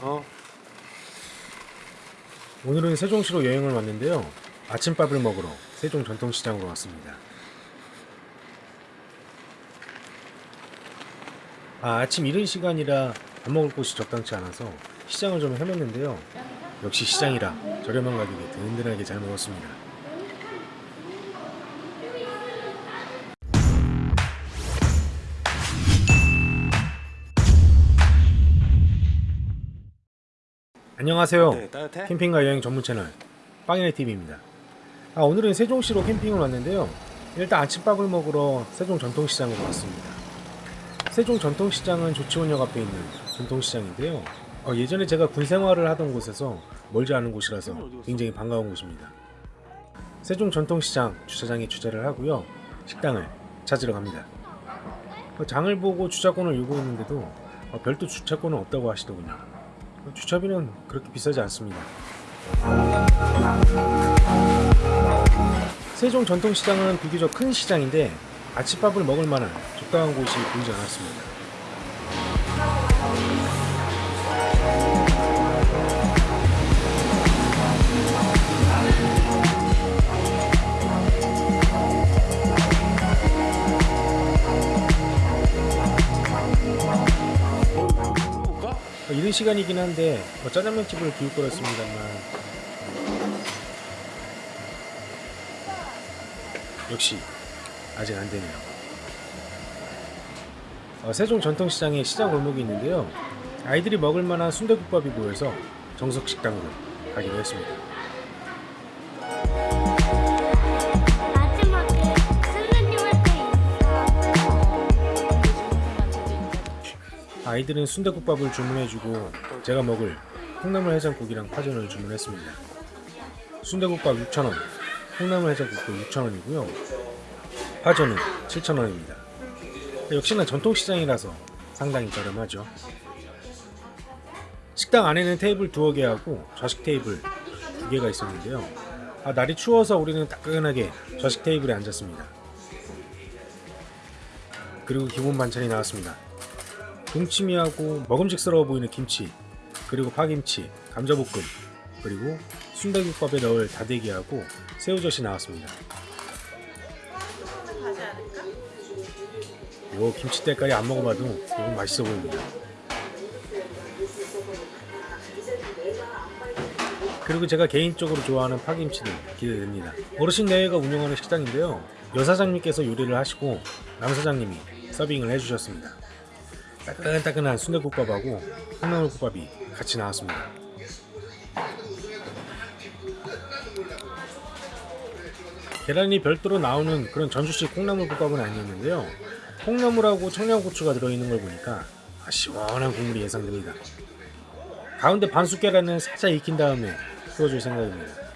어? 오늘은 세종시로 여행을 왔는데요. 아침밥을 먹으러 세종 전통시장으로 왔습니다. 아, 아침 이른 시간이라 밥 먹을 곳이 적당치 않아서 시장을 좀 헤맸는데요. 역시 시장이라 저렴한 가격에 든든하게 잘 먹었습니다. 안녕하세요. 네, 따뜻해? 캠핑과 여행 전문 채널 빵이네 TV입니다. 아, 오늘은 세종시로 캠핑을 왔는데요. 일단 아침밥을 먹으러 세종 전통시장으로 왔습니다. 세종 전통시장은 조치원역 앞에 있는 전통시장인데요. 어, 예전에 제가 군 생활을 하던 곳에서 멀지 않은 곳이라서 굉장히 반가운 곳입니다. 세종 전통시장 주차장에 주차를 하고요. 식당을 찾으러 갑니다. 어, 장을 보고 주차권을 요구했는데도 어, 별도 주차권은 없다고 하시더군요. 주차비는 그렇게 비싸지 않습니다. 세종 전통시장은 비교적 큰 시장인데 아침밥을 먹을 만한 적당한 곳이 보이지 않았습니다. 시간이긴 한데 뭐 짜장면 집을 비울 거였습니다만 역시 아직 안 되네요. 어, 세종 전통시장에 시장 골목이 있는데요. 아이들이 먹을 만한 순대국밥이 보여서 정석 식당으로 가기로 했습니다. 아이들은 순대국밥을 주문해주고 제가 먹을 콩나물 해장국이랑 파전을 주문했습니다. 순대국밥 6,000원, 콩나물 해장국도 6,000원이고요. 파전은 7,000원입니다. 역시나 전통시장이라서 상당히 저렴하죠. 식당 안에는 테이블 두어 개하고 좌식 테이블 두 개가 있었는데요. 아, 날이 추워서 우리는 따끈하게 좌식 테이블에 앉았습니다. 그리고 기본 반찬이 나왔습니다. 동치미하고 먹음직스러워 보이는 김치, 그리고 파김치, 감자볶음, 그리고 순대국밥에 넣을 다대기하고 새우젓이 나왔습니다. 요 김치 때까지 안 먹어봐도 이건 맛있어 보입니다. 그리고 제가 개인적으로 좋아하는 파김치도 기대됩니다. 어르신 내외가 운영하는 식당인데요. 여사장님께서 요리를 하시고 남사장님이 서빙을 해주셨습니다. 따끈따끈한 순대국밥하고 콩나물국밥이 같이 나왔습니다. 계란이 별도로 나오는 그런 전주식 콩나물국밥은 아니었는데요. 콩나물하고 청양고추가 들어있는 걸 보니까 아, 시원한 국물이 예상됩니다. 가운데 반숙 계란은 살짝 익힌 다음에 풀어줄 생각입니다.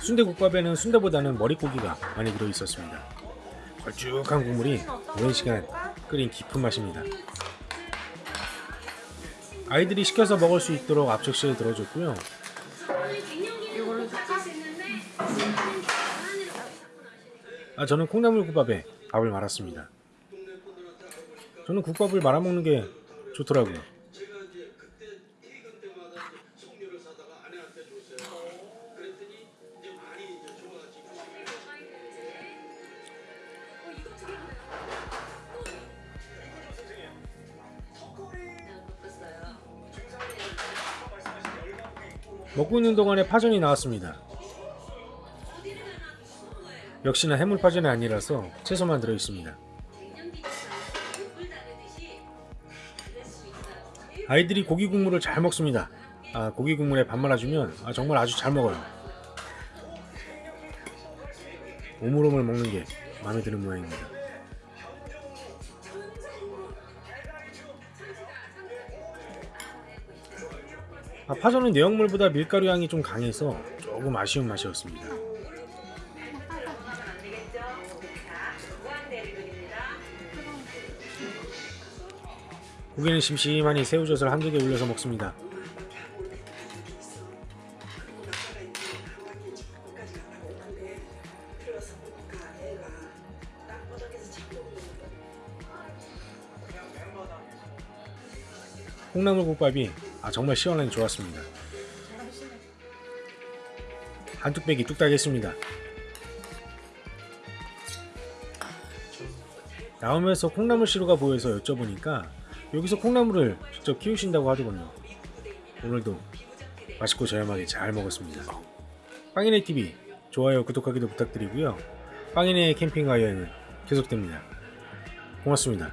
순대국밥에는 순대보다는 머릿고기가 많이 들어있었습니다. 걸쭉한 국물이 오랜 시간 끓인 깊은 맛입니다. 아이들이 시켜서 먹을 수 있도록 앞접시에 들어줬고요. 아 저는 콩나물국밥에 밥을 말았습니다. 저는 국밥을 말아 먹는 게 좋더라고요. 먹고 있는 동안에 파전이 나왔습니다. 역시나 해물 파전이 아니라서 채소만 들어 있습니다. 아이들이 고기 국물을 잘 먹습니다. 아, 고기 국물에 밥 말아주면 아, 정말 아주 잘 먹어요. 오물오물 먹는 게 마음에 드는 모양입니다. 아, 파전은 내용물보다 밀가루 향이 좀 강해서 조금 아쉬운 맛이었습니다. 고기는 심심하니 새우젓을 한두 개 올려서 먹습니다. 콩나물국밥이 아, 정말 시원하니 좋았습니다. 한 뚝배기 뚝딱 했습니다. 나오면서 콩나물 시루가 보여서 여쭤보니까 여기서 콩나물을 직접 키우신다고 하더군요. 오늘도 맛있고 저렴하게 잘 먹었습니다. 빵이네 TV 좋아요 구독하기도 부탁드리고요. 빵이네 캠핑과 여행은 계속됩니다. 고맙습니다.